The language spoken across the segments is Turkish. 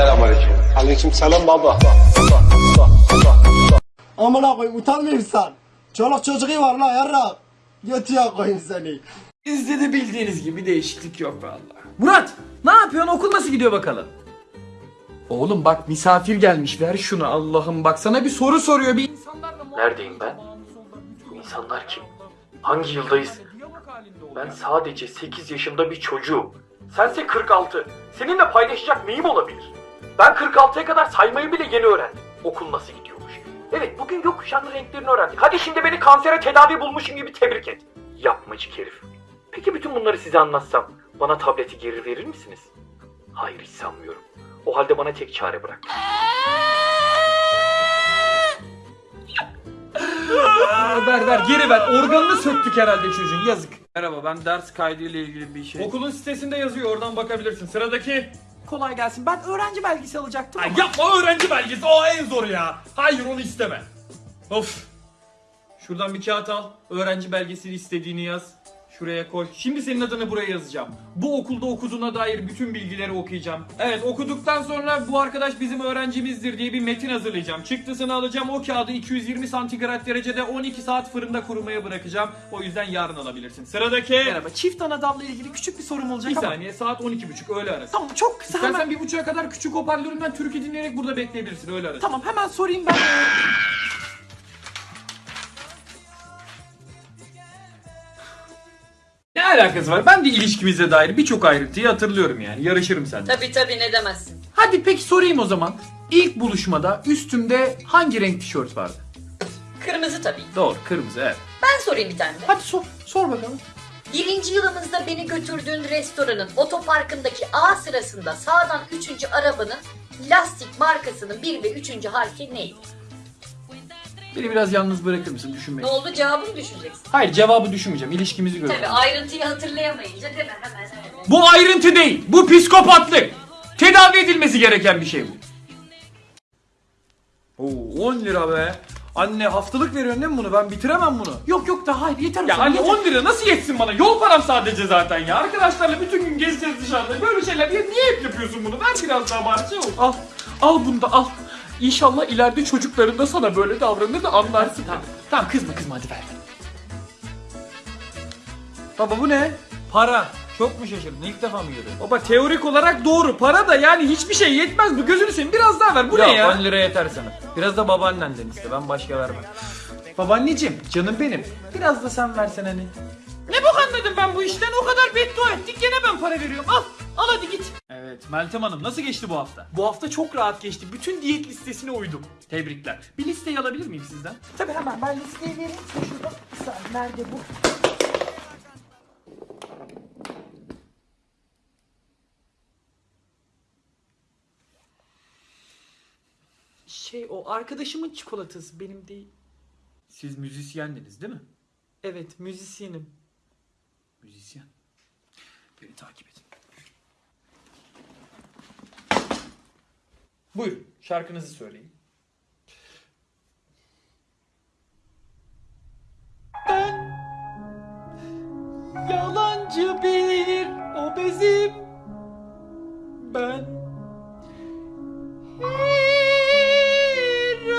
Selamünaleyküm. Aleyküm selam baba. Amına koyayım utanmıyor musun? Çoluk çocuğu var la yarra. Götüye koyayım seni. Bizde de bildiğiniz gibi değişiklik yok vallahi. Murat ne yapıyorsun okul nasıl gidiyor bakalım? Oğlum bak misafir gelmiş ver şunu Allah'ım bak sana bir soru soruyor bir insanlarla Neredeyim ben? Bu insanlar kim? Hangi yıldayız? Ben sadece 8 yaşında bir çocuğum. Sense 46. Seninle paylaşacak neyim olabilir? Ben 46'ya kadar saymayı bile yeni öğrendim. Okul nasıl gidiyormuş? Evet bugün gökkuşağının renklerini öğrendik. Hadi şimdi beni kansere tedavi bulmuşum gibi tebrik et. Yapmacık herif. Peki bütün bunları size anlatsam bana tableti geri verir misiniz? Hayır hiç sanmıyorum. O halde bana tek çare bırak. ver ver geri ver organını söktük herhalde çocuğun yazık. Merhaba ben ders kaydıyla ilgili bir şey. Okulun sitesinde yazıyor oradan bakabilirsin. Sıradaki. Kolay gelsin ben öğrenci belgesi alacaktım Ay yapma öğrenci belgesi o en zor ya. Hayır onu isteme. Of. Şuradan bir kağıt al. Öğrenci belgesini istediğini yaz. Şuraya koy. Şimdi senin adını buraya yazacağım. Bu okulda okuduğuna dair bütün bilgileri okuyacağım. Evet okuduktan sonra bu arkadaş bizim öğrencimizdir diye bir metin hazırlayacağım. Çıktısını alacağım. O kağıdı 220 santigrat derecede 12 saat fırında kurumaya bırakacağım. O yüzden yarın alabilirsin. Sıradaki. Merhaba. Çift anadamla ilgili küçük bir sorum olacak bir saniye. Saat 12.30 öğle arası. Tamam çok kısa. İstersen bir buçuğa kadar küçük hoparlöründen türkü dinleyerek burada bekleyebilirsin öğle arası. Tamam hemen sorayım ben. alakası var? Ben de ilişkimize dair birçok ayrıntıyı hatırlıyorum yani. Yarışırım seninle. Tabi tabi ne demezsin. Hadi peki sorayım o zaman. İlk buluşmada üstümde hangi renk tişört vardı? Kırmızı tabii. Doğru, kırmızı evet. Ben sorayım bir tane de. Hadi sor, sor bakalım. Birinci yılımızda beni götürdüğün restoranın otoparkındaki A sırasında sağdan üçüncü arabanın lastik markasının bir ve üçüncü harfi neydi? Beni biraz yalnız bırakır mısın düşünmek? Ne oldu cevabını düşüneceksin. Hayır cevabı düşünmeyeceğim. İlişkimizi Tabi göreceğim. ayrıntıyı hatırlayamayınca değil mi? Hemen hemen. Bu ayrıntı değil. Bu psikopatlık. Tedavi edilmesi gereken bir şey bu. Oo 10 lira be. Anne haftalık veriyorsun değil mi bunu? Ben bitiremem bunu. Yok yok daha hayır yeter. Ya anne 10 lira nasıl yetsin bana? Yol param sadece zaten ya. Arkadaşlarla bütün gün gezeceğiz dışarıda. Böyle şeyler niye, niye hep yapıyorsun bunu? Ver biraz daha bari şey ol. Al. Al bunu da al. İnşallah ileride çocukların da sana böyle davranır da anlarsın. Tamam, tamam kızma kızma hadi ver. Baba bu ne? Para. Çok mu şaşırdın? İlk defa mı görüyorsun? Baba teorik olarak doğru. Para da yani hiçbir şey yetmez. Bu gözünü seveyim biraz daha ver. Bu ne ya? 10 lira yeter sana. Biraz da babaaannenden iste. Ben başka vermem. Babaanneciğim canım benim. Biraz da sen versen hani. Ne bok anladım ben bu işten? O kadar beddua ettik gene ben para veriyorum. Al. Al hadi git. Evet Meltem Hanım nasıl geçti bu hafta? Bu hafta çok rahat geçti. Bütün diyet listesine uydum. Tebrikler. Bir listeyi alabilir miyim sizden? Tabii hemen ben listeyi vereyim. Şurada bir saniye nerede bu? Şey o arkadaşımın çikolatası benim değil. Siz müzisyendiniz değil mi? Evet müzisyenim. Müzisyen. Beni takip Buyurun şarkınızı söyleyin. Ben yalancı bir obezim. Ben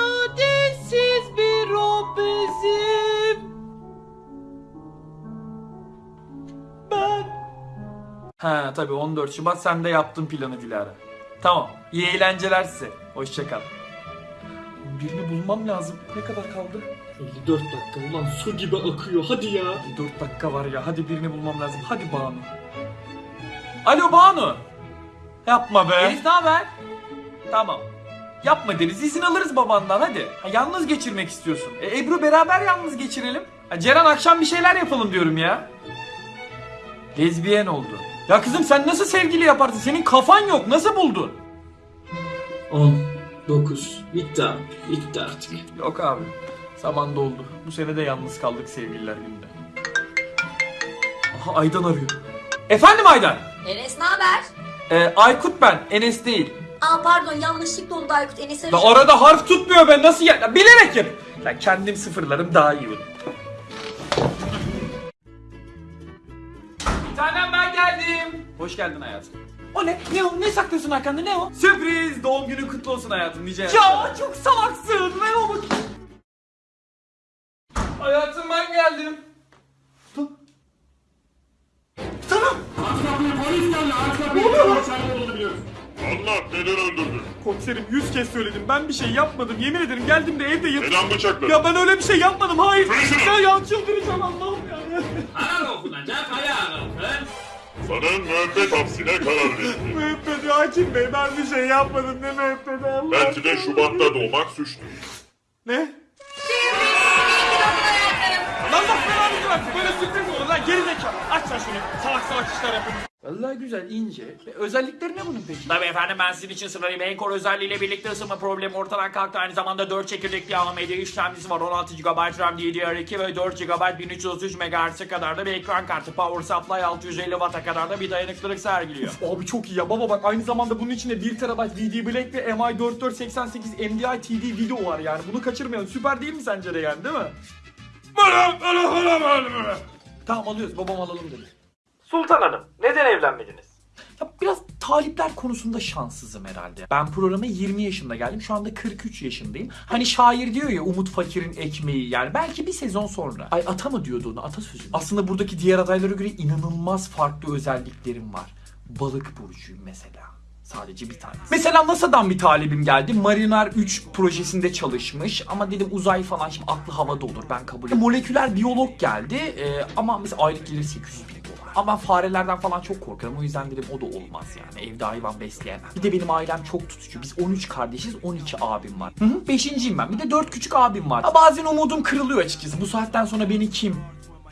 İradesiz bir obezim. Ben... Ha tabii 14 Şubat sen de yaptın planı Dilara. Tamam. İyi eğlenceler size. Hoşçakal. Birini bulmam lazım. Ne kadar kaldı? 54 dakika ulan su gibi akıyor hadi ya. 4 dakika var ya. Hadi birini bulmam lazım. Hadi Banu. Alo Banu. Yapma be. Elif ne haber? Tamam. Yapma deriz. İzin alırız babandan hadi. Ha, yalnız geçirmek istiyorsun. E, Ebru beraber yalnız geçirelim. Ha, Ceren akşam bir şeyler yapalım diyorum ya. Lezbiyen oldu. Ya kızım sen nasıl sevgili yaparsın? Senin kafan yok. Nasıl buldun? 10, 9, bitti abi, bitti artık. Yok abi. Zaman doldu. Bu sene de yalnız kaldık sevgililer gününde. Aha Aydan arıyor. Efendim Aydan? Enes ne haber? Ee, Aykut ben. Enes değil. Aa pardon yanlışlıkla oldu Aykut Enes'e La arada harf tutmuyor ben nasıl ya? ya bilerek yap. Ya kendim sıfırlarım daha iyi olur. Hoş geldin hayatım. O ne? Ne o? Ne saklıyorsun arkanda? Ne o? Sürpriz! Doğum günün kutlu olsun hayatım nice Ya çok salaksın. Ne o bakayım? Hayatım ben geldim. Dur. Tamam. Anlat neden öldürdün? Komiserim yüz kez söyledim. Ben bir şey yapmadım. Yemin ederim geldim de evde yat... Neden bıçakladın? Ya ben öyle bir şey yapmadım. Hayır. Konuşma. Ya, ya çıldıracağım Allah'ım ya. Ayağa kalkın. Sana müebbet hapsine karar verildi. Müebbet hakim bey ben bir şey yapmadım. Ne müebbet Allah. Belki de Şubat'ta doğmak suçtu. Ne? Lan bak belanı versin. Böyle sürpriz olur lan geri zekalı. Aç lan şunu. Salak salak işler yapın. Vallahi güzel ince. Özellikleri ne bunun peki? Tabii efendim ben sizin için sırayım. En core özelliğiyle birlikte ısınma problemi ortadan kalktı. Aynı zamanda 4 çekirdekli AMD işlemcisi var. 16 GB RAM DDR2 ve 4 GB 1333 MHz'e kadar da bir ekran kartı. Power supply 650 Watt'a kadar da bir dayanıklılık sergiliyor. Abi çok iyi ya. Baba bak aynı zamanda bunun içinde 1 TB VD Black ve MI4488 MDI TD video var yani. Bunu kaçırmayalım. Süper değil mi sence de yani değil mi? Tamam alıyoruz. Babam alalım dedi. Sultan Hanım neden evlenmediniz? Ya biraz talipler konusunda şanssızım herhalde. Ben programa 20 yaşında geldim. Şu anda 43 yaşındayım. Hani şair diyor ya Umut Fakir'in ekmeği yani belki bir sezon sonra. Ay ata mı diyordu onu atasözü. Aslında buradaki diğer adaylara göre inanılmaz farklı özelliklerim var. Balık burcuyum mesela. Sadece bir tane. Mesela NASA'dan bir talibim geldi. Mariner 3 projesinde çalışmış. Ama dedim uzay falan şimdi aklı havada olur ben kabul ederim. Moleküler biyolog geldi. Ee, ama mesela aylık gelir 800 bin. Ama ben farelerden falan çok korkarım. O yüzden dedim o da olmaz yani. Evde hayvan besleyemem. Bir de benim ailem çok tutucu. Biz 13 kardeşiz 12 abim var. Hı hı. Beşinciyim ben. Bir de 4 küçük abim var. Ha, bazen umudum kırılıyor açıkçası. Bu saatten sonra beni kim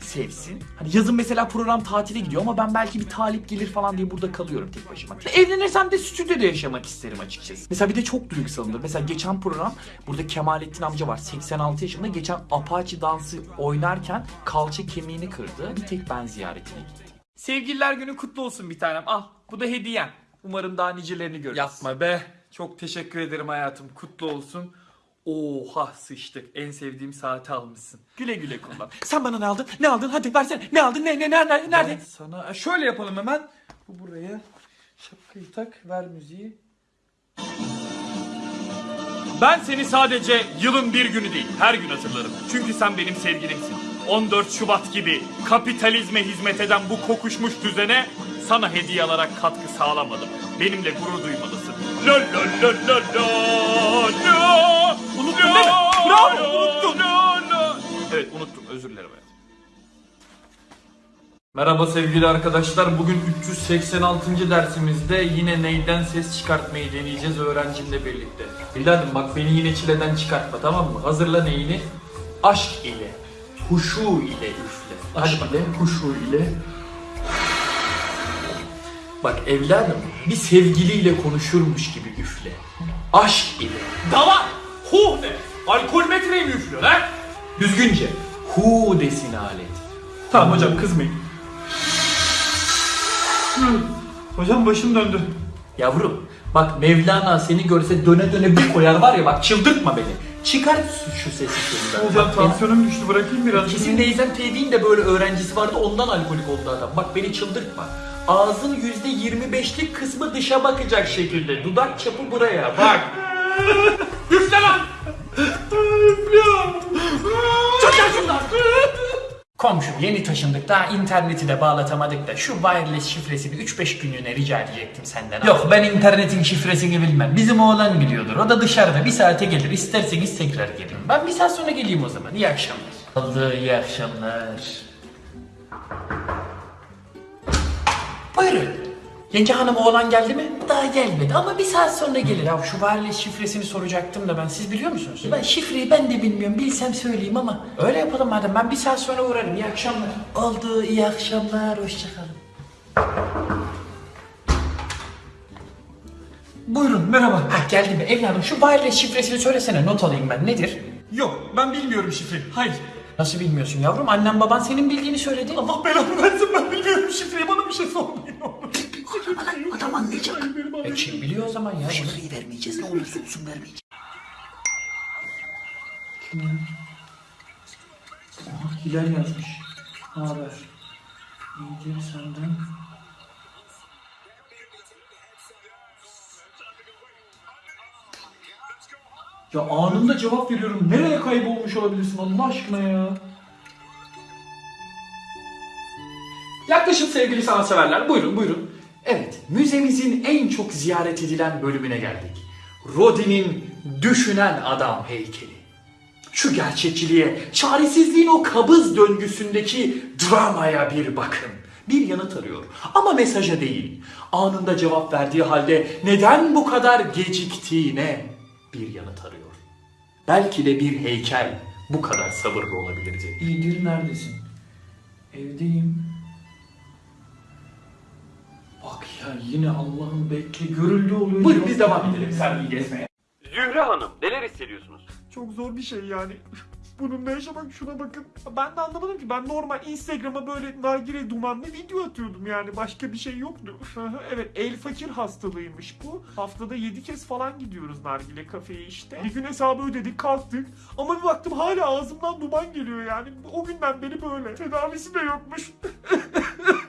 sevsin. Hani yazın mesela program tatile gidiyor ama ben belki bir talip gelir falan diye burada kalıyorum tek başıma. Evlenirsem de stüdyoda yaşamak isterim açıkçası. Mesela bir de çok duygusalımdır. Mesela geçen program burada Kemalettin amca var 86 yaşında. Geçen Apache dansı oynarken kalça kemiğini kırdı. Bir tek ben ziyaretine gittim. Sevgililer günü kutlu olsun bir tanem. Al bu da hediyen. Umarım daha nicelerini görürüz. Yapma be. Çok teşekkür ederim hayatım. Kutlu olsun. Oha sıçtık. En sevdiğim saati almışsın. Güle güle kullan. Sen bana ne aldın? Ne aldın? Hadi versene. Ne aldın? Ne ne ne ne nerede? Ben sana şöyle yapalım hemen. Bu buraya. Şapkayı tak, ver müziği. Ben seni sadece yılın bir günü değil, her gün hatırlarım. Çünkü sen benim sevgilimsin. 14 Şubat gibi kapitalizme hizmet eden bu kokuşmuş düzene sana hediye alarak katkı sağlamadım. Benimle gurur duymalısın. La la la la la la. Unuttun değil mi? Bravo unuttun. Evet unuttum özür dilerim. hayatım. Merhaba sevgili arkadaşlar. Bugün 386. dersimizde yine neyden ses çıkartmayı deneyeceğiz öğrencimle birlikte. Evladım bak beni yine çileden çıkartma tamam mı? Hazırla neyini? Aşk ile, huşu ile üfle. Aşk ile, huşu ile. Bak evladım bir sevgiliyle konuşurmuş gibi üfle. Aşk ile. Dava! Hu de! Alkol metreyi mi üflüyor lan? Düzgünce. Hu desin alet. Tamam hocam kızmayın. Hocam başım döndü. Yavrum bak Mevlana seni görse döne döne bir koyar var ya bak çıldırtma beni. Çıkar şu, sesi şuradan. Hocam tansiyonum düştü bırakayım biraz. Kesin Neyzen Tevfik'in de böyle öğrencisi vardı ondan alkolik oldu adam. Bak beni çıldırtma. Ağzın yüzde 25'lik kısmı dışa bakacak şekilde. Dudak çapı buraya bak. Üfle lan! Üflüyorum. Komşum yeni taşındık daha interneti de bağlatamadık da şu wireless şifresini 3-5 günlüğüne rica edecektim senden. Yok ben internetin şifresini bilmem. Bizim oğlan biliyordur. O da dışarıda bir saate gelir. İsterseniz tekrar gelin. Ben bir saat sonra geleyim o zaman. İyi akşamlar. Oldu iyi akşamlar. Buyurun. Yenge hanım oğlan geldi mi? Daha gelmedi ama bir saat sonra gelir. Ya şu wireless şifresini soracaktım da ben siz biliyor musunuz? Ben şifreyi ben de bilmiyorum. Bilsem söyleyeyim ama. Öyle yapalım madem. Ben bir saat sonra uğrarım. İyi akşamlar. Oldu. iyi akşamlar. Hoşçakalın. Buyurun merhaba. Ha geldi mi? Evladım şu wireless şifresini söylesene not alayım ben. Nedir? Yok ben bilmiyorum şifreyi. Hayır. Nasıl bilmiyorsun yavrum? Annem baban senin bildiğini söyledi. Allah belanı versin ben bilmiyorum Kim biliyor o zaman ya? Şifreyi vermeyeceğiz. Ne olursa olsun vermeyeceğiz. Kim ya? Hilal yazmış. Haber. İyidir senden. Ya anında cevap veriyorum. Nereye kaybolmuş olabilirsin Allah aşkına ya? Yaklaşın sevgili sanatseverler. Buyurun buyurun. Evet, müzemizin en çok ziyaret edilen bölümüne geldik. Rodin'in Düşünen Adam heykeli. Şu gerçekçiliğe, çaresizliğin o kabız döngüsündeki dramaya bir bakın. Bir yanıt arıyor ama mesaja değil. Anında cevap verdiği halde neden bu kadar geciktiğine bir yanıt arıyor. Belki de bir heykel bu kadar sabırlı olabilirdi. İyidir neredesin? Evdeyim. Bak ya yine Allah'ın bekle görüldü oluyor. Buyurun biz devam edelim sergiyi gezmeye. Zühre Hanım neler hissediyorsunuz? Çok zor bir şey yani. Bununla yaşamak şuna bakın. Ben de anlamadım ki ben normal Instagram'a böyle nargile dumanlı video atıyordum yani başka bir şey yoktu. evet el fakir hastalığıymış bu. Haftada 7 kez falan gidiyoruz nargile kafeye işte. Bir gün hesabı ödedik kalktık ama bir baktım hala ağzımdan duman geliyor yani. O günden beri böyle. Tedavisi de yokmuş.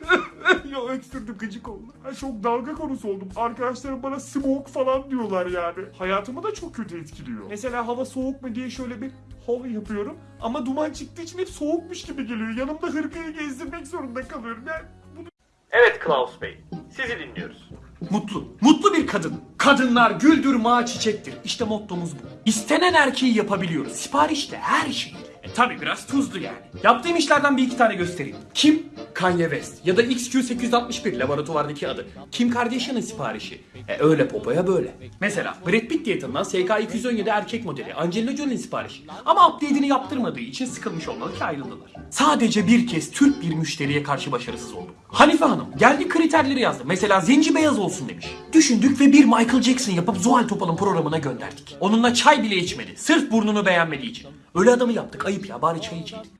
ya öksürdüm gıcık oldu. Ha, çok dalga konusu oldum. Arkadaşlarım bana smoke falan diyorlar yani. Hayatımı da çok kötü etkiliyor. Mesela hava soğuk mu diye şöyle bir hava yapıyorum. Ama duman çıktığı için hep soğukmuş gibi geliyor. Yanımda hırkayı gezdirmek zorunda kalıyorum. Yani bunu Evet Klaus Bey sizi dinliyoruz. Mutlu. Mutlu bir kadın. Kadınlar güldür mağa çiçektir. İşte mottomuz bu. İstenen erkeği yapabiliyoruz. Siparişle her şeyle. E tabi biraz tuzlu yani. Yaptığım işlerden bir iki tane göstereyim. Kim? Kanye West. Ya da XQ861 laboratuvardaki adı. Kim Kardashian'ın siparişi. E öyle popoya böyle. Mesela Brad Pitt diyetinden SK217 erkek modeli Angelina Jolie'nin siparişi. Ama update'ini yaptırmadığı için sıkılmış olmalı ki ayrıldılar. Sadece bir kez Türk bir müşteriye karşı başarısız oldum. Hanife Hanım geldi kriterleri yazdı. Mesela zenci beyaz olsun demiş. Düşündük ve bir Michael Jackson yapıp Zuhal Topal'ın programına gönderdik. Onunla çay bile içmedi. Sırf burnunu beğenmediği için. Öyle adamı yaptık ayıp ya bari çay içeydik.